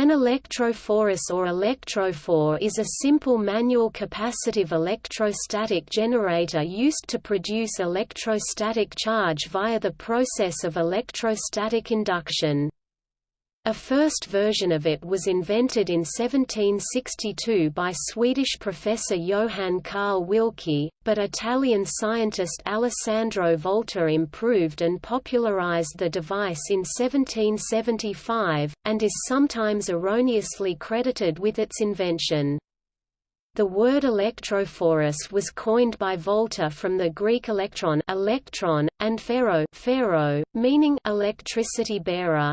An electrophorus or electrophore is a simple manual capacitive electrostatic generator used to produce electrostatic charge via the process of electrostatic induction. A first version of it was invented in 1762 by Swedish professor Johann Carl Wilcke, but Italian scientist Alessandro Volta improved and popularized the device in 1775, and is sometimes erroneously credited with its invention. The word electrophorus was coined by Volta from the Greek electron, electron and phero, phero meaning electricity bearer.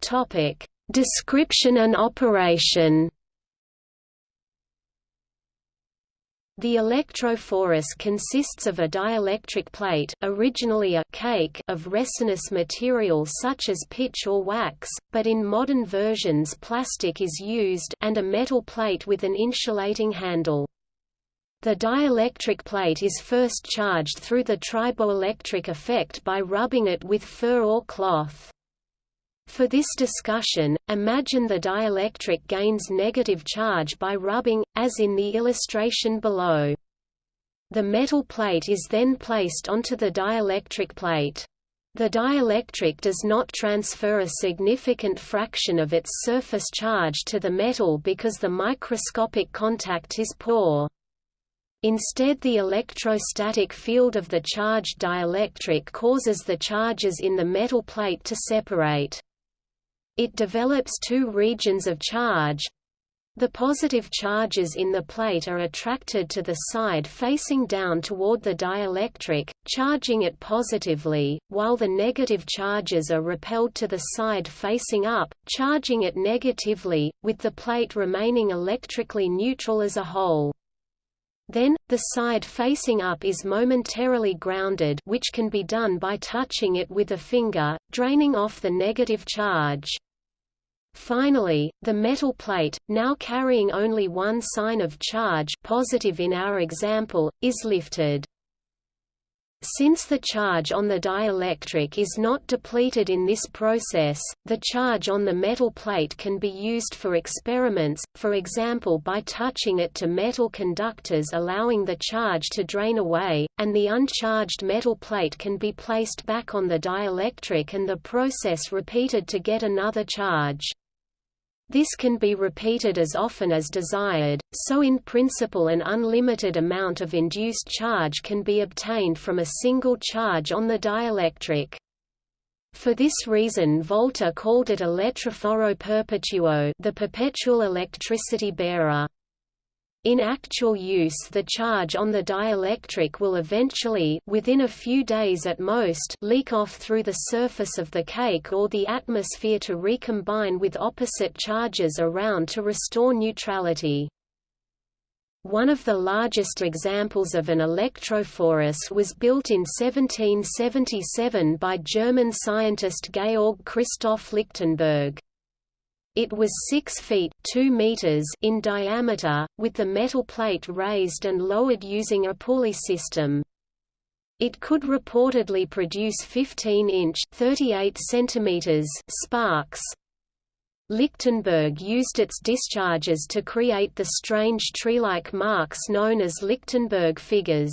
Topic: Description and operation. The electrophorus consists of a dielectric plate originally a cake of resinous material such as pitch or wax, but in modern versions plastic is used and a metal plate with an insulating handle. The dielectric plate is first charged through the triboelectric effect by rubbing it with fur or cloth. For this discussion, imagine the dielectric gains negative charge by rubbing, as in the illustration below. The metal plate is then placed onto the dielectric plate. The dielectric does not transfer a significant fraction of its surface charge to the metal because the microscopic contact is poor. Instead the electrostatic field of the charged dielectric causes the charges in the metal plate to separate. It develops two regions of charge. The positive charges in the plate are attracted to the side facing down toward the dielectric, charging it positively, while the negative charges are repelled to the side facing up, charging it negatively, with the plate remaining electrically neutral as a whole. Then, the side facing up is momentarily grounded which can be done by touching it with a finger, draining off the negative charge. Finally, the metal plate, now carrying only one sign of charge positive in our example, is lifted. Since the charge on the dielectric is not depleted in this process, the charge on the metal plate can be used for experiments, for example by touching it to metal conductors allowing the charge to drain away, and the uncharged metal plate can be placed back on the dielectric and the process repeated to get another charge. This can be repeated as often as desired, so in principle an unlimited amount of induced charge can be obtained from a single charge on the dielectric. For this reason Volta called it elettroforo perpetuo the perpetual electricity bearer. In actual use the charge on the dielectric will eventually within a few days at most leak off through the surface of the cake or the atmosphere to recombine with opposite charges around to restore neutrality. One of the largest examples of an electrophorus was built in 1777 by German scientist Georg Christoph Lichtenberg. It was 6 feet 2 meters in diameter, with the metal plate raised and lowered using a pulley system. It could reportedly produce 15-inch (38 centimeters) sparks. Lichtenberg used its discharges to create the strange tree-like marks known as Lichtenberg figures.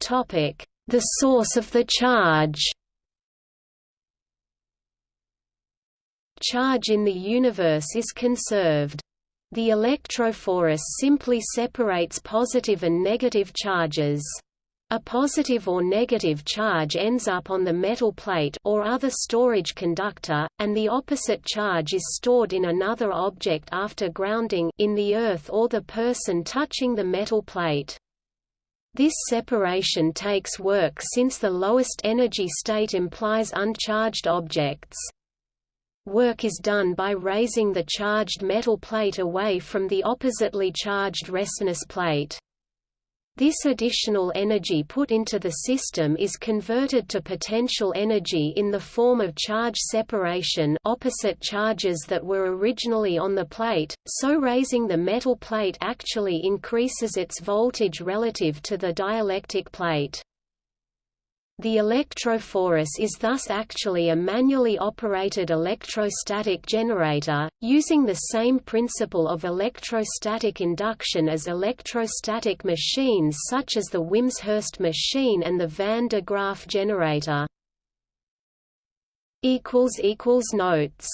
Topic: the source of the charge Charge in the universe is conserved. The electrophorus simply separates positive and negative charges. A positive or negative charge ends up on the metal plate or other storage conductor, and the opposite charge is stored in another object after grounding in the earth or the person touching the metal plate. This separation takes work since the lowest energy state implies uncharged objects. Work is done by raising the charged metal plate away from the oppositely charged resinous plate. This additional energy put into the system is converted to potential energy in the form of charge separation opposite charges that were originally on the plate, so raising the metal plate actually increases its voltage relative to the dielectric plate. The electrophorus is thus actually a manually operated electrostatic generator, using the same principle of electrostatic induction as electrostatic machines such as the Wimshurst machine and the Van de Graaff generator. Notes